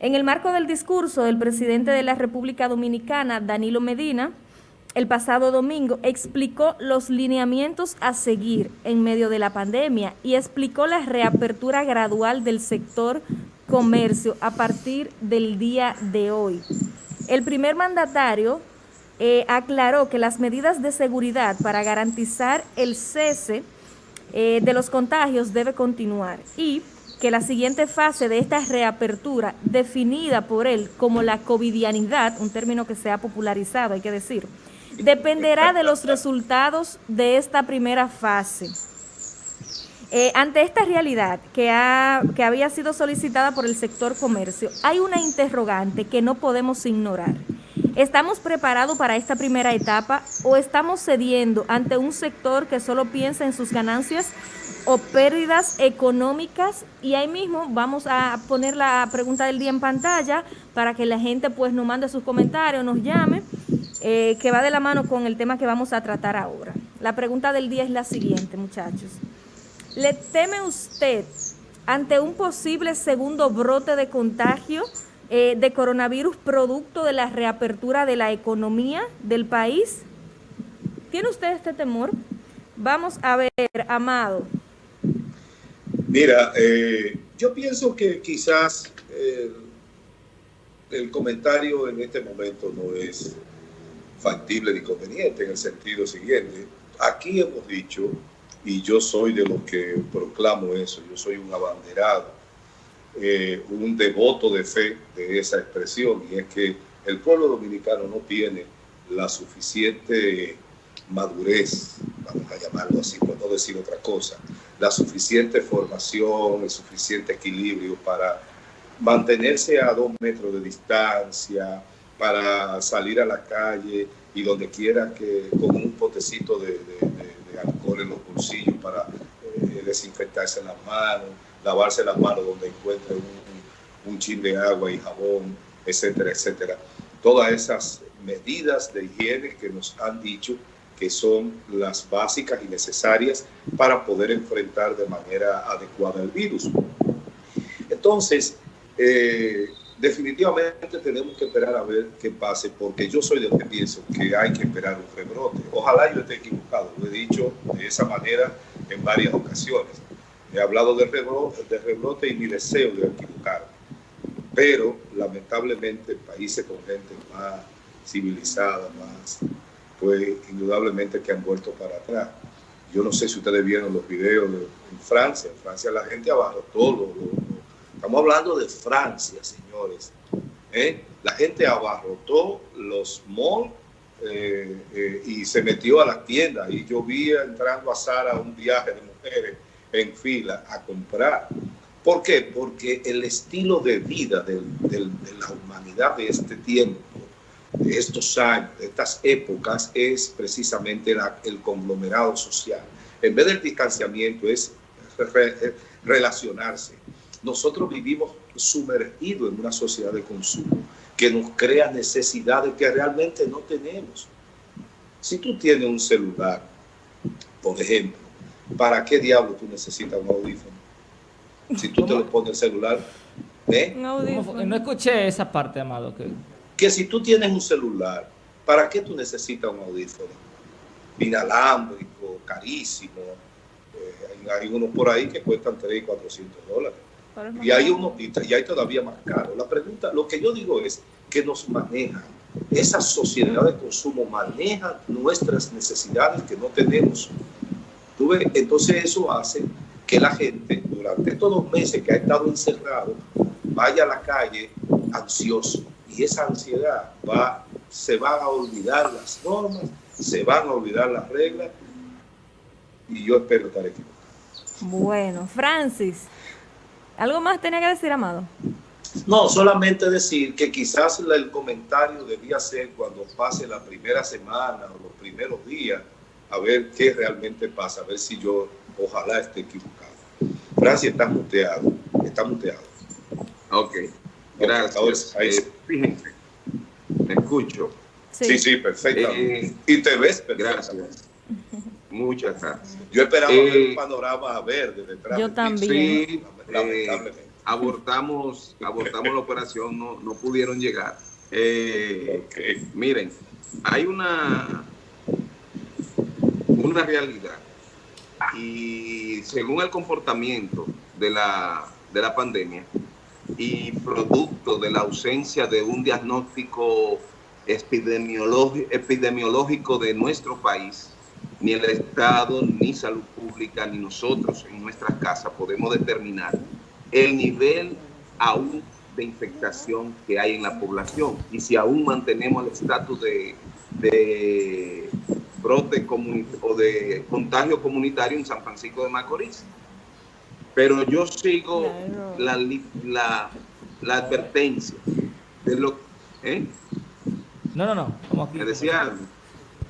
En el marco del discurso del presidente de la República Dominicana, Danilo Medina, el pasado domingo explicó los lineamientos a seguir en medio de la pandemia y explicó la reapertura gradual del sector comercio a partir del día de hoy. El primer mandatario eh, aclaró que las medidas de seguridad para garantizar el cese eh, de los contagios debe continuar y que la siguiente fase de esta reapertura, definida por él como la covidianidad, un término que se ha popularizado, hay que decir, dependerá de los resultados de esta primera fase. Eh, ante esta realidad que, ha, que había sido solicitada por el sector comercio, hay una interrogante que no podemos ignorar. ¿Estamos preparados para esta primera etapa o estamos cediendo ante un sector que solo piensa en sus ganancias o pérdidas económicas? Y ahí mismo vamos a poner la pregunta del día en pantalla para que la gente pues nos mande sus comentarios, nos llame, eh, que va de la mano con el tema que vamos a tratar ahora. La pregunta del día es la siguiente, muchachos. ¿Le teme usted ante un posible segundo brote de contagio eh, de coronavirus producto de la reapertura de la economía del país? ¿Tiene usted este temor? Vamos a ver, Amado. Mira, eh, yo pienso que quizás eh, el comentario en este momento no es factible ni conveniente en el sentido siguiente. Aquí hemos dicho, y yo soy de los que proclamo eso, yo soy un abanderado eh, un devoto de fe de esa expresión y es que el pueblo dominicano no tiene la suficiente madurez, vamos a llamarlo así, por no decir otra cosa, la suficiente formación, el suficiente equilibrio para mantenerse a dos metros de distancia, para salir a la calle y donde quiera que con un potecito de, alcohol en los bolsillos para eh, desinfectarse las manos, lavarse las manos donde encuentre un, un chin de agua y jabón, etcétera, etcétera. Todas esas medidas de higiene que nos han dicho que son las básicas y necesarias para poder enfrentar de manera adecuada el virus. Entonces, eh, definitivamente tenemos que esperar a ver qué pase, porque yo soy de los que pienso que hay que esperar un rebrote. Ojalá yo esté equivocado, lo he dicho de esa manera en varias ocasiones. He hablado de rebrote, de rebrote y mi deseo de equivocar. Pero lamentablemente países con gente más civilizada, más, pues indudablemente que han vuelto para atrás. Yo no sé si ustedes vieron los videos de, en Francia. En Francia la gente abajo todo. estamos hablando de Francia, señores. ¿eh? La gente abarrotó los malls eh, eh, y se metió a las tiendas. Y yo vi entrando a Sara un viaje de mujeres en fila a comprar. ¿Por qué? Porque el estilo de vida de la humanidad de este tiempo, de estos años, de estas épocas, es precisamente el conglomerado social. En vez del distanciamiento es relacionarse. Nosotros vivimos sumergidos en una sociedad de consumo que nos crea necesidades que realmente no tenemos. Si tú tienes un celular, por ejemplo, ¿para qué diablo tú necesitas un audífono? Si tú te lo pones el celular, ¿eh? No escuché esa parte, Amado. Que... que si tú tienes un celular, ¿para qué tú necesitas un audífono? Inalámbrico, carísimo. Eh, hay, unos por ahí que cuestan 3 y 400 dólares. Y hay, uno, y hay todavía más caro. La pregunta, lo que yo digo es que nos manejan. Esa sociedad de consumo maneja nuestras necesidades que no tenemos. Entonces eso hace que la gente durante estos dos meses que ha estado encerrado vaya a la calle ansioso y esa ansiedad va, se van a olvidar las normas, se van a olvidar las reglas y yo espero estar equivocado. Bueno, Francis, ¿algo más tenía que decir, Amado? No, solamente decir que quizás el comentario debía ser cuando pase la primera semana o los primeros días, a ver qué realmente pasa, a ver si yo ojalá esté equivocado. Francia está muteado, está muteado. Ok, gracias. Eh, fíjense, me escucho. Sí, sí, perfecto. Eh, y te ves perfecto. Gracias. Muchas gracias. Yo esperaba ver un eh, panorama verde detrás. Yo también. Sí, lamentablemente. abortamos, abortamos la operación, no, no pudieron llegar. Eh, miren, hay una, una realidad y según el comportamiento de la, de la pandemia y producto de la ausencia de un diagnóstico epidemiológico de nuestro país, ni el Estado, ni salud pública, ni nosotros en nuestras casas podemos determinar el nivel aún de infectación que hay en la población y si aún mantenemos el estatus de, de brote o de contagio comunitario en San Francisco de Macorís. Pero yo sigo la, la, la, advertencia de lo... ¿eh? No, no, no. Como Me decía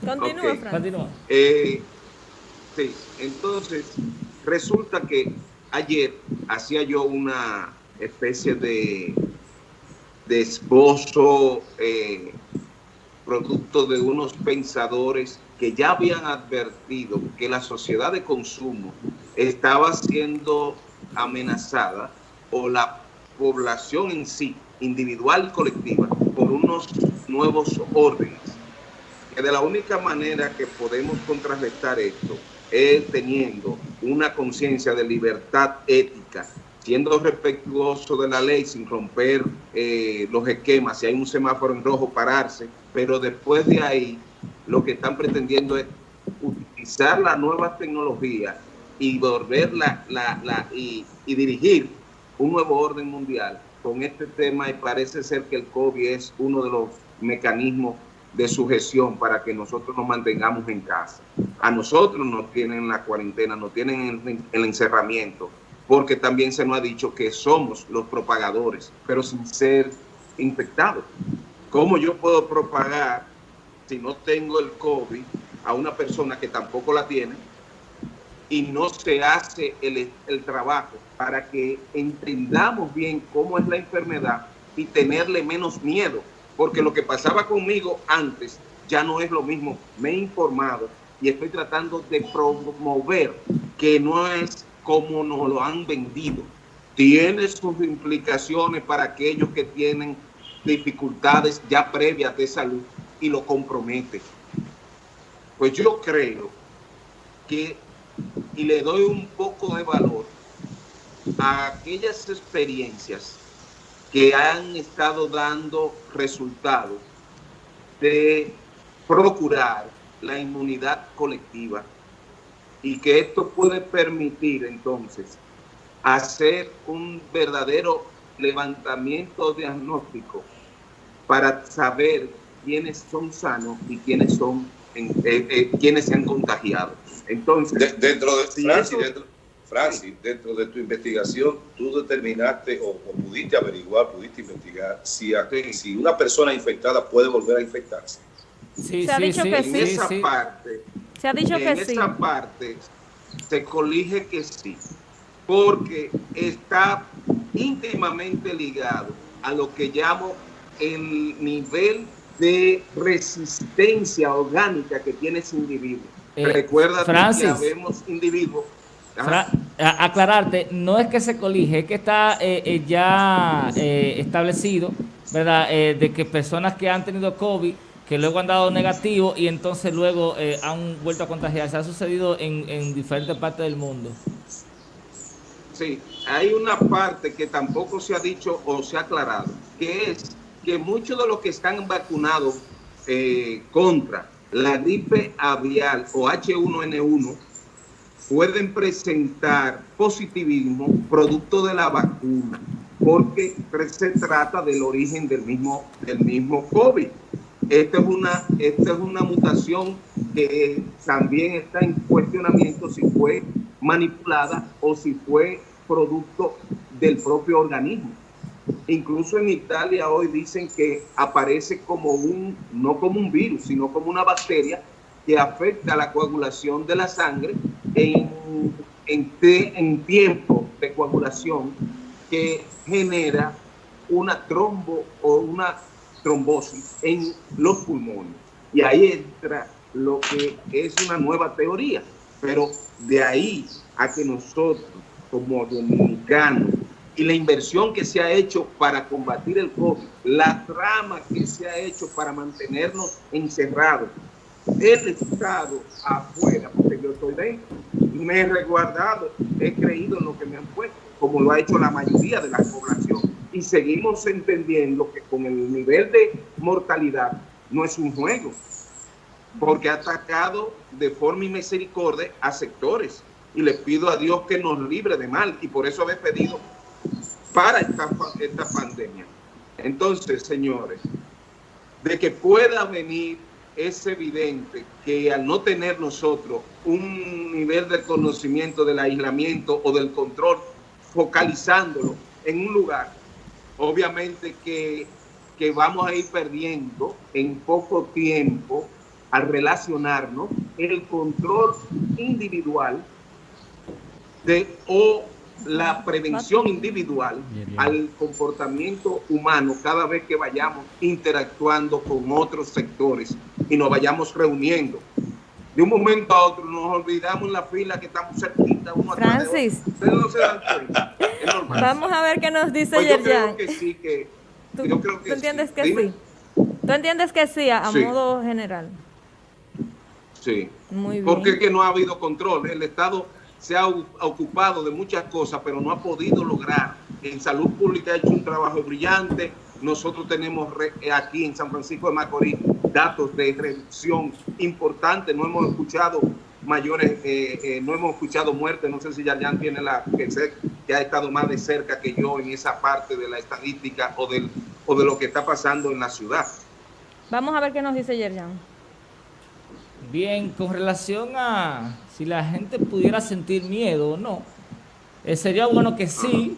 Continúa, Continúa. Eh, sí, entonces resulta que ayer hacía yo una especie de, de esbozo eh, producto de unos pensadores que ya habían advertido que la sociedad de consumo estaba siendo amenazada o la población en sí, individual y colectiva, por unos nuevos órdenes. Que de la única manera que podemos contrarrestar esto es teniendo una conciencia de libertad ética, siendo respetuoso de la ley sin romper eh, los esquemas, si hay un semáforo en rojo, pararse, pero después de ahí lo que están pretendiendo es utilizar la nueva tecnología y volver la, la, y, y, dirigir un nuevo orden mundial con este tema y parece ser que el COVID es uno de los mecanismos de sujeción para que nosotros nos mantengamos en casa. A nosotros nos tienen la cuarentena, nos tienen el encerramiento, porque también se nos ha dicho que somos los propagadores, pero sin ser infectados. ¿Cómo yo puedo propagar si no tengo el COVID a una persona que tampoco la tiene y no se hace el, el trabajo para que entendamos bien cómo es la enfermedad y tenerle menos miedo? Porque lo que pasaba conmigo antes ya no es lo mismo. Me he informado y estoy tratando de promover que no es como nos lo han vendido. Tiene sus implicaciones para aquellos que tienen dificultades ya previas de salud y lo compromete. Pues yo creo que, y le doy un poco de valor a aquellas experiencias que han estado dando resultados de procurar la inmunidad colectiva y que esto puede permitir entonces hacer un verdadero levantamiento diagnóstico para saber quiénes son sanos y quiénes son eh, eh, quienes se han contagiado. Entonces, dentro de Francis, dentro, de tu investigación, tú determinaste o, pudiste averiguar, pudiste investigar si, si una persona infectada puede volver a infectarse. Sí, se ha dicho que sí. En esa parte, se ha dicho que sí. En esa parte se colige que sí, porque está íntimamente ligado a lo que llamo el nivel de resistencia orgánica que tiene ese individuo. Eh, Recuerda que habemos individuos aclararte, no es que se colige, es que está eh, eh, ya establecido, ¿verdad? de que personas que han tenido COVID, que luego han dado negativo y entonces luego han vuelto a contagiarse. Ha sucedido en, en diferentes partes del mundo. Sí, hay una parte que tampoco se ha dicho o se ha aclarado, que es que muchos de los que están vacunados eh, contra la gripe aviar o H1N1 pueden presentar positivismo producto de la vacuna, porque se trata del origen del mismo, del mismo COVID. Esta es, una, esta es una mutación que también está en cuestionamiento si fue manipulada o si fue producto del propio organismo. Incluso en Italia hoy dicen que aparece como un, no como un virus, sino como una bacteria que afecta la coagulación de la sangre en, en, en tiempo de coagulación que genera una trombo o una trombosis en los pulmones. Y ahí entra lo que es una nueva teoría. Pero de ahí a que nosotros como dominicanos y la inversión que se ha hecho para combatir el COVID, la trama que se ha hecho para mantenernos encerrados, el Estado afuera, porque yo estoy dentro, me he resguardado, he creído en lo que me han puesto, como lo ha hecho la mayoría de la población. Y seguimos entendiendo que con el nivel de mortalidad no es un juego, porque ha atacado de forma y misericordia a sectores. Y les pido a Dios que nos libre de mal, y por eso he pedido para esta, esta pandemia. Entonces, señores, de que pueda venir es evidente que al no tener nosotros un nivel de conocimiento del aislamiento o del control, focalizándolo en un lugar, obviamente que, que vamos a ir perdiendo en poco tiempo al relacionarnos el control individual de o la prevención individual al comportamiento humano cada vez que vayamos interactuando con otros sectores y nos vayamos reuniendo. De un momento a otro nos olvidamos en la fila que estamos cerquita uno Francis. Ustedes no se dan cuenta. Es normal. Vamos a ver qué nos dice Pues yo creo que sí, que... ¿Tú, yo creo que tú entiendes sí. que Dime. sí? ¿Tú entiendes que sí a, a Sí. modo general? Sí. Muy bien. Porque es que no ha habido control. El Estado se ha ocupado de muchas cosas, pero no ha podido lograr. En salud pública ha hecho un trabajo brillante. Nosotros tenemos eh, aquí en San Francisco de Macorís datos de reducción importantes. No hemos escuchado mayores, eh, eh, no hemos escuchado muertes. No sé si Yarjan tiene la que sé que ha estado más de cerca que yo en esa parte de la estadística o, del, o de lo que está pasando en la ciudad. Vamos a ver qué nos dice Yerjan. Bien, con relación a si la gente pudiera sentir miedo o no, eh, sería bueno que sí,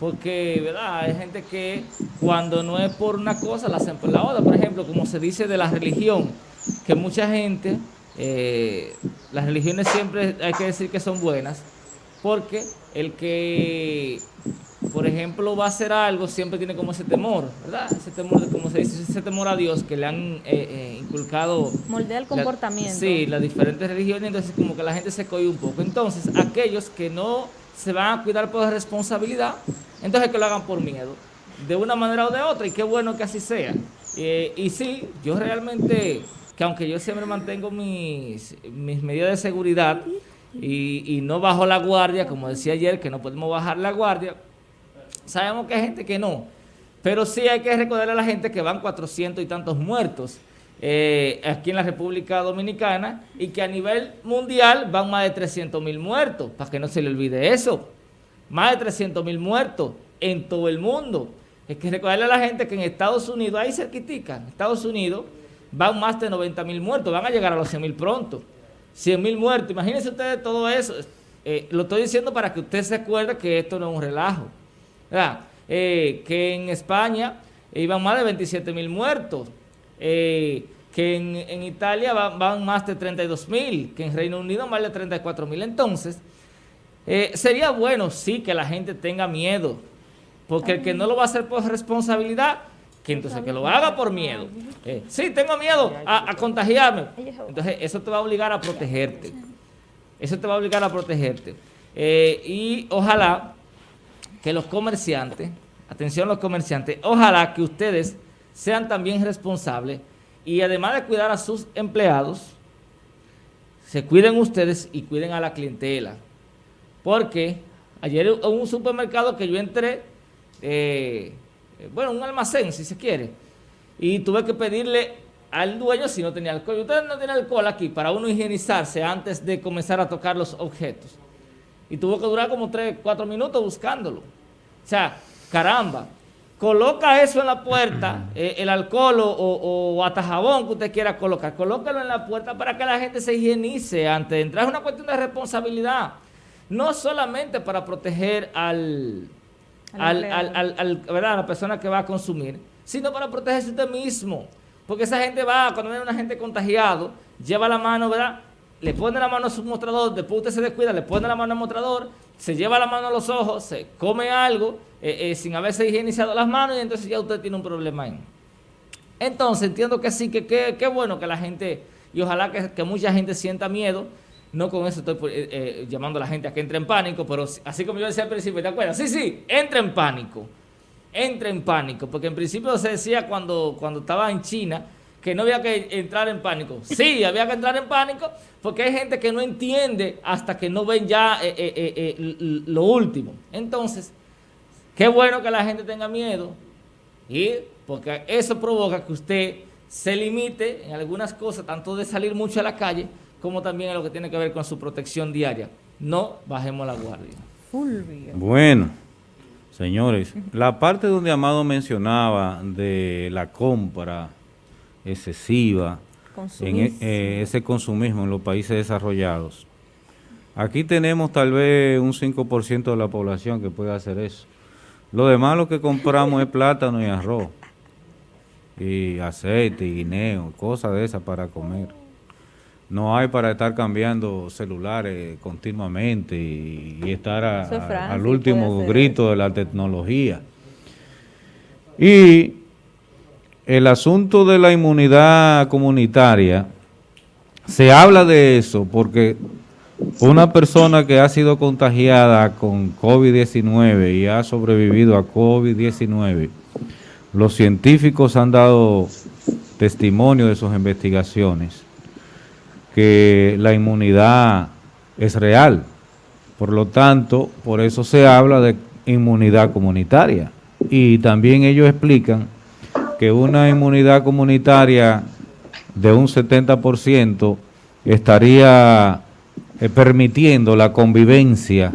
porque ¿verdad? hay gente que cuando no es por una cosa la hacen por la otra. Por ejemplo, como se dice de la religión, que mucha gente, eh, las religiones siempre hay que decir que son buenas, porque el que, por ejemplo, va a hacer algo siempre tiene como ese temor, ¿verdad? Ese temor, de- como se dice, ese temor a Dios que le han eh, eh, inculcado Moldea el la- comportamiento. sí, las diferentes religiones, entonces como que la gente se coge un poco. Entonces, aquellos que no se van a cuidar por responsabilidad, entonces que lo hagan por miedo, de una manera o de otra, y qué bueno que así sea. Eh, y sí, yo realmente, que aunque yo siempre mantengo mis, mis medidas de seguridad y, y no bajo la guardia, como decía ayer, que no podemos bajar la guardia, sabemos que hay gente que no. Pero sí hay que recordarle a la gente que van 400 y tantos muertos eh, aquí en la República Dominicana y que a nivel mundial van más de 300 mil muertos, para que no se le olvide eso. Más de 300 mil muertos en todo el mundo. Es que recordarle a la gente que en Estados Unidos, ahí cerquitica, en Estados Unidos van más de 90 mil muertos, van a llegar a los 100 mil pronto. 100 mil muertos, imagínense ustedes todo eso. Eh, lo estoy diciendo para que usted se acuerde que esto no es un relajo. Eh, que en España iban más de 27 mil muertos, eh, que en, Italia van, más de 32 mil, que en Reino Unido más de 34 mil. Entonces, eh, sería bueno, sí, que la gente tenga miedo, porque el que no lo va a hacer por responsabilidad, que entonces que lo haga por miedo. Eh, sí, tengo miedo a, contagiarme. Entonces, eso te va a obligar a protegerte. Eso te va a obligar a protegerte. Eh, y ojalá que los comerciantes, atención los comerciantes, ojalá que ustedes sean también responsables y además de cuidar a sus empleados, se cuiden ustedes y cuiden a la clientela. Porque ayer en un supermercado que yo entré, eh, bueno, un almacén si se quiere, y tuve que pedirle al dueño si no tenía alcohol. Ustedes no tienen alcohol aquí para uno higienizarse antes de comenzar a tocar los objetos. Y tuvo que durar como 3, 4 minutos buscándolo. O sea, caramba, coloca eso en la puerta, eh, el alcohol o, o- o hasta jabón que usted quiera colocar, colócalo en la puerta para que la gente se higienice antes de entrar. Es una cuestión de responsabilidad. No solamente para proteger al, Al al, empleado. al- al- al- ¿verdad? a la persona que va a consumir, sino para protegerse usted mismo. Porque esa gente va, cuando viene una gente contagiado, lleva la mano, ¿verdad? Le pone la mano a su mostrador, después usted se descuida, le pone la mano al mostrador, se lleva la mano a los ojos, se come algo eh, eh, sin haberse higienizado las manos y entonces ya usted tiene un problema. Entonces entiendo que sí, que qué bueno que la gente, y ojalá que, que mucha gente sienta miedo, No con eso estoy eh, eh, llamando a la gente a que entre en pánico, pero así como yo decía al principio, ¿te acuerdas? Sí, sí, entra en pánico. Entra en pánico, porque en principio se decía cuando, cuando estaba en China que no había que entrar en pánico. Sí, había que entrar en pánico porque hay gente que no entiende hasta que no ven ya eh, lo último. Entonces, qué bueno que la gente tenga miedo, y porque eso provoca que usted se limite en algunas cosas, tanto de salir mucho a la calle, como también en lo que tiene que ver con su protección diaria. No bajemos la guardia. Bueno, señores, la parte donde Amado mencionaba de la compra excesiva, en e, eh, ese consumismo en los países desarrollados, aquí tenemos tal vez un 5% de la población que puede hacer eso. Lo demás lo que compramos es plátano y arroz, y aceite, y guineo, cosas de esas para comer no hay para estar cambiando celulares continuamente y, estar al último grito de la tecnología. Y el asunto de la inmunidad comunitaria, se habla de eso porque una persona que ha sido contagiada con COVID-19 y ha sobrevivido a COVID-19, los científicos han dado testimonio de sus investigaciones que la inmunidad es real. Por lo tanto, por eso se habla de inmunidad comunitaria. Y también ellos explican que una inmunidad comunitaria de un 70% estaría eh, permitiendo la convivencia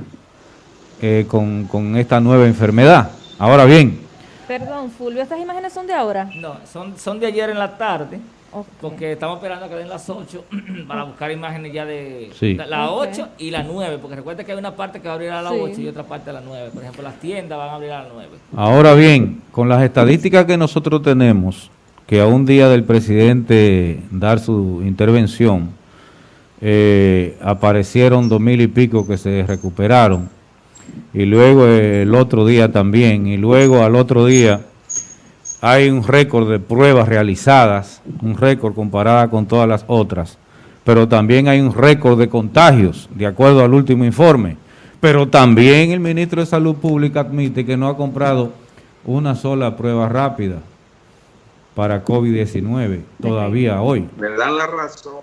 eh, con, con, esta nueva enfermedad. Ahora bien. Perdón, Fulvio, ¿estas imágenes son de ahora? No, son, son de ayer en la tarde. Porque estamos esperando a que den las 8 para buscar imágenes ya de las 8 y las 9, porque recuerda que hay una parte que va a abrir a las 8 y otra parte a las 9. Por ejemplo, las tiendas van a abrir a las 9. Ahora bien, con las estadísticas que nosotros tenemos, que a un día del presidente dar su intervención, eh, aparecieron dos mil y pico que se recuperaron, y luego el otro día también, y luego al otro día hay un récord de pruebas realizadas, un récord comparada con todas las otras, pero también hay un récord de contagios, de acuerdo al último informe. Pero también el ministro de Salud Pública admite que no ha comprado una sola prueba rápida para COVID-19, todavía hoy. Me dan la razón.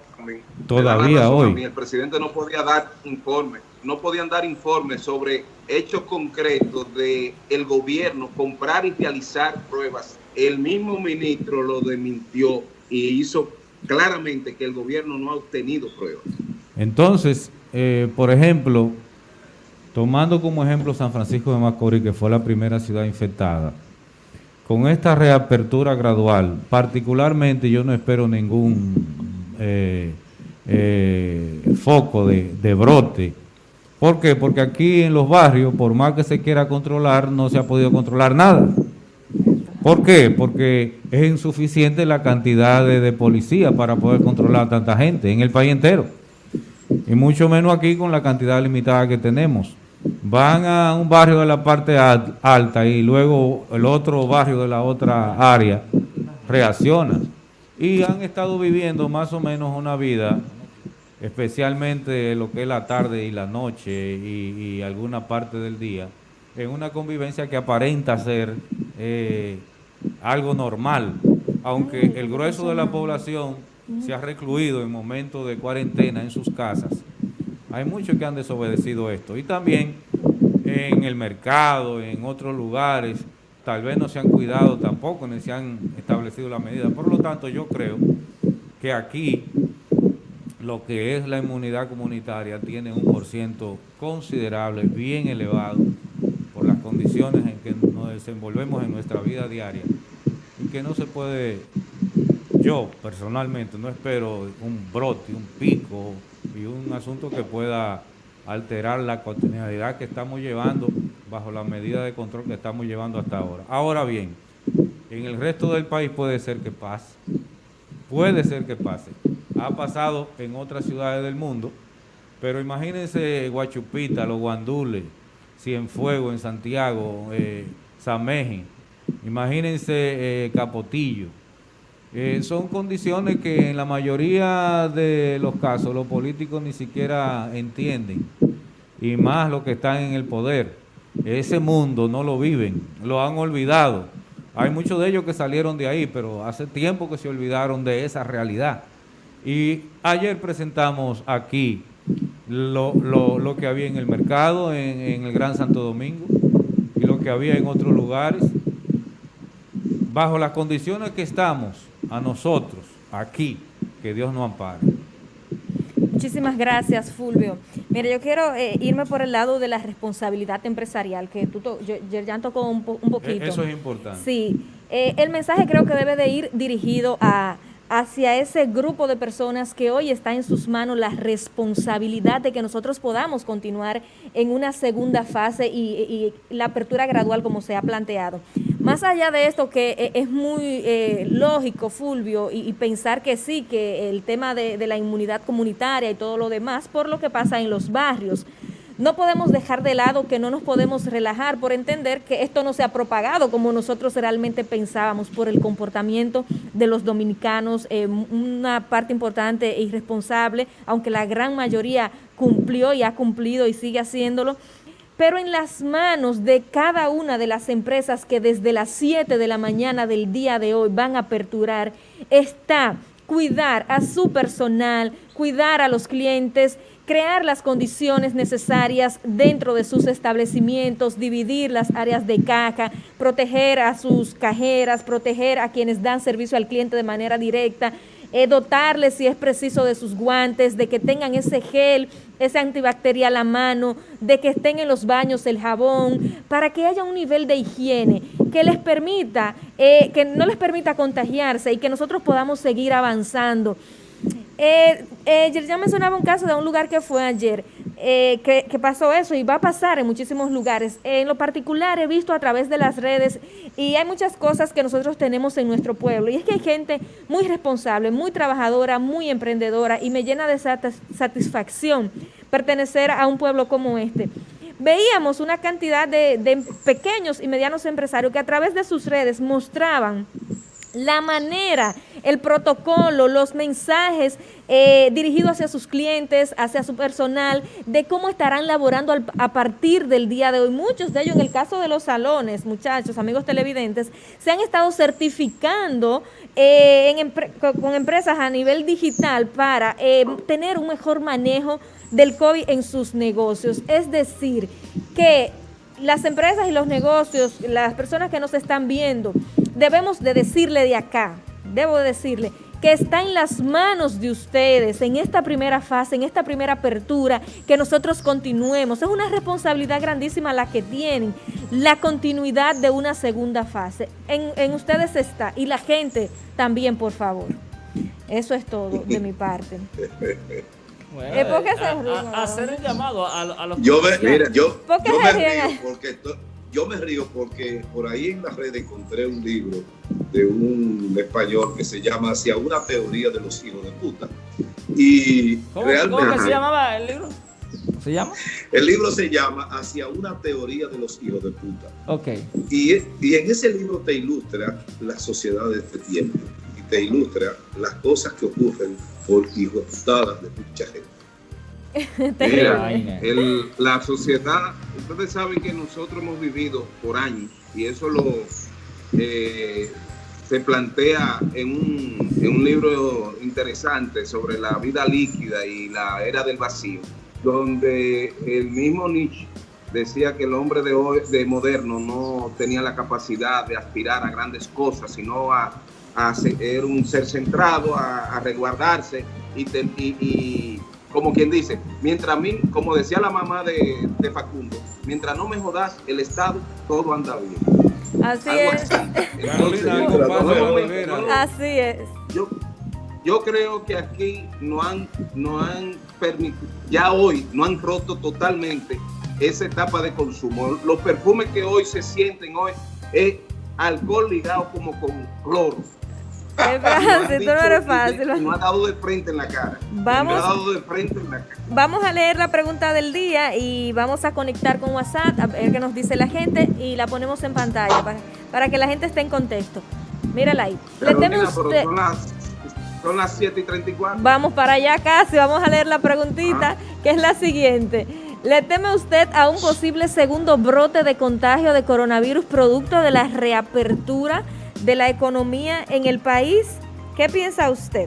Todavía hoy. El presidente no podía dar informe, no podían dar informes sobre hechos concretos de el gobierno comprar y realizar pruebas el mismo ministro lo desmintió y hizo claramente que el gobierno no ha obtenido pruebas. Entonces, eh, por ejemplo, tomando como ejemplo San Francisco de Macorís, que fue la primera ciudad infectada, con esta reapertura gradual, particularmente yo no espero ningún eh, eh, foco de, de brote. ¿Por qué? Porque aquí en los barrios, por más que se quiera controlar, no se ha podido controlar nada. ¿Por qué? Porque es insuficiente la cantidad de, policías para poder controlar a tanta gente en el país entero. Y mucho menos aquí con la cantidad limitada que tenemos. Van a un barrio de la parte alta y luego el otro barrio de la otra área reacciona. Y han estado viviendo más o menos una vida, especialmente lo que es la tarde y la noche y, alguna parte del día, en una convivencia que aparenta ser... Eh, algo normal, aunque el grueso de la población se ha recluido en momentos de cuarentena en sus casas. Hay muchos que han desobedecido esto. Y también en el mercado, en otros lugares, tal vez no se han cuidado tampoco, ni se han establecido las medidas. Por lo tanto, yo creo que aquí lo que es la inmunidad comunitaria tiene un por ciento considerable, bien elevado, condiciones en que nos desenvolvemos en nuestra vida diaria y que no se puede, yo personalmente no espero un brote, un pico y un asunto que pueda alterar la continuidad que estamos llevando bajo la medida de control que estamos llevando hasta ahora. Ahora bien, en el resto del país puede ser que pase, puede ser que pase. Ha pasado en otras ciudades del mundo, pero imagínense Guachupita, Los Guandules, Cienfuegos en Santiago, eh, Imagínense eh, Capotillo, Eh, son condiciones que en la mayoría de los casos los políticos ni siquiera entienden, y más los que están en el poder. Ese mundo no lo viven, lo han olvidado. Hay muchos de ellos que salieron de ahí, pero hace tiempo que se olvidaron de esa realidad. Y ayer presentamos aquí lo, lo, lo que había en el mercado, en, en el Gran Santo Domingo, y lo que había en otros lugares. Bajo las condiciones que estamos, a nosotros, aquí, que Dios nos ampare. Muchísimas gracias, Fulvio. Mire, yo quiero eh, irme por el lado de la responsabilidad empresarial, que tú to- yo, ya tocó un, po- un poquito. E, Eso es importante. Sí, eh, el mensaje creo que debe de ir dirigido a hacia ese grupo de personas que hoy está en sus manos la responsabilidad de que nosotros podamos continuar en una segunda fase y, la apertura gradual como se ha planteado. Más allá de esto que eh, es muy eh, lógico, Fulvio, y, pensar que sí, que el tema de la inmunidad comunitaria y todo lo demás, por lo que pasa en los barrios. No podemos dejar de lado que no nos podemos relajar por entender que esto no se ha propagado como nosotros realmente pensábamos por el comportamiento de los dominicanos, eh, una parte importante e irresponsable, aunque la gran mayoría cumplió y ha cumplido y sigue haciéndolo, pero en las manos de cada una de las empresas que desde las 7 de la mañana del día de hoy van a aperturar está cuidar a su personal, cuidar a los clientes, crear las condiciones necesarias dentro de sus establecimientos, dividir las áreas de caja, proteger a sus cajeras, proteger a quienes dan servicio al cliente de manera directa, eh, dotarles si es preciso de sus guantes, de que tengan ese gel, ese antibacterial a mano, de que estén en los baños el jabón, para que haya un nivel de higiene que les permita, eh, que no les permita contagiarse y que nosotros podamos seguir avanzando. Eh, eh, ya mencionaba un caso de un lugar que fue ayer, eh, que, pasó eso y va a pasar en muchísimos lugares. En lo particular he visto a través de las redes y hay muchas cosas que nosotros tenemos en nuestro pueblo y es que hay gente muy responsable, muy trabajadora, muy emprendedora y me llena de satisfacción pertenecer a un pueblo como este veíamos una cantidad de, pequeños y medianos empresarios que a través de sus redes mostraban la manera, el protocolo, los mensajes eh, dirigidos hacia sus clientes, hacia su personal, de cómo estarán laborando al, a partir del día de hoy. Muchos de ellos, en el caso de los salones, muchachos, amigos televidentes, se han estado certificando eh, en con empresas a nivel digital para eh, tener un mejor manejo del COVID en sus negocios. Es decir, que las empresas y los negocios, las personas que nos están viendo, debemos de decirle de acá, debo de decirle que está en las manos de ustedes en esta primera fase, en esta primera apertura, que nosotros continuemos. Es una responsabilidad grandísima la que tienen, la continuidad de una segunda fase. En, en ustedes está, y la gente también, por favor. Eso es todo de mi parte. Bueno, ¿Eh, ¿Por qué se a, ríen, a- hacer el llamado a, a los Yo me, mira, yo, ¿Por qué yo se me río porque esto- yo me río porque por ahí en la red encontré un libro de un español que se llama Hacia una teoría de los hijos de puta. Y ¿Cómo, realmente cómo que se llamaba el libro? ¿Se llama? el libro se llama Hacia una teoría de los hijos de puta. Ok. Y, y en ese libro te ilustra la sociedad de este tiempo y te ilustra las cosas que ocurren por hijos putadas de mucha gente. Mira, el- la sociedad, ustedes saben que nosotros hemos vivido por años y eso lo eh, se plantea en un, en un libro interesante sobre la vida líquida y la era del vacío, donde el mismo Nietzsche decía que el hombre de hoy, de moderno, no tenía la capacidad de aspirar a grandes cosas, sino a, a ser un ser centrado, a, a resguardarse y, como quien dice, mientras a mí, como decía la mamá de, de Facundo, mientras no me jodas el Estado, todo anda bien. Así Algo es. Carolina, algo pasa Así es. yo, yo creo que aquí no han, no han permitido, ya hoy no han roto totalmente esa etapa de consumo. Los perfumes que hoy se sienten hoy es alcohol ligado como con cloro. De no, era fácil. No ha dado de frente en la cara. Vamos, ha dado de frente en la cara. Vamos a leer la pregunta del día y vamos a conectar con WhatsApp, a ver qué nos dice la gente y la ponemos en pantalla para, que la gente esté en contexto. Mírala ahí. Carolina, Le usted... son, las, son las 7 y 34. Vamos para allá casi, vamos a leer la preguntita, ah. que es la siguiente. ¿Le teme usted a un posible segundo brote de contagio de coronavirus producto de la reapertura de la economía en el país. ¿Qué piensa usted?